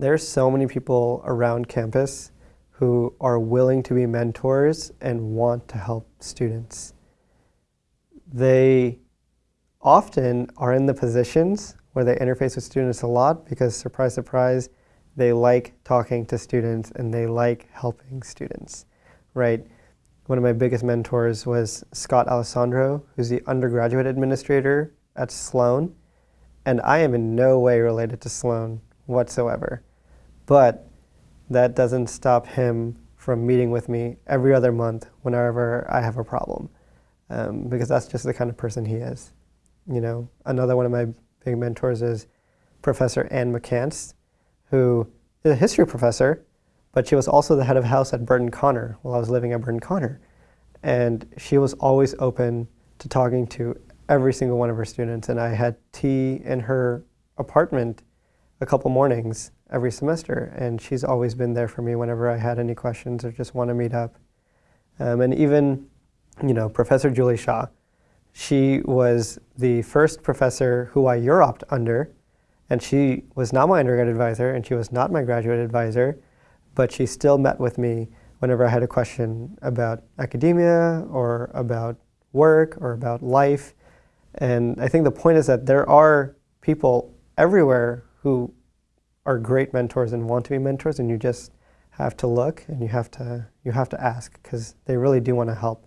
there's so many people around campus who are willing to be mentors and want to help students. They often are in the positions where they interface with students a lot because, surprise, surprise, they like talking to students and they like helping students, right? One of my biggest mentors was Scott Alessandro, who's the undergraduate administrator at Sloan. And I am in no way related to Sloan whatsoever. But that doesn't stop him from meeting with me every other month whenever I have a problem. Um, because that's just the kind of person he is. You know, another one of my big mentors is Professor Anne McCants, who is a history professor, but she was also the head of house at Burton Conner while I was living at Burton Conner. And she was always open to talking to every single one of her students. And I had tea in her apartment a couple mornings every semester. And she's always been there for me whenever I had any questions or just want to meet up. Um, and even, you know, Professor Julie Shah, she was the first professor who I UROPed under and she was not my undergrad advisor and she was not my graduate advisor, but she still met with me whenever I had a question about academia or about work or about life. And I think the point is that there are people everywhere who are great mentors and want to be mentors and you just have to look and you have to you have to ask because they really do want to help.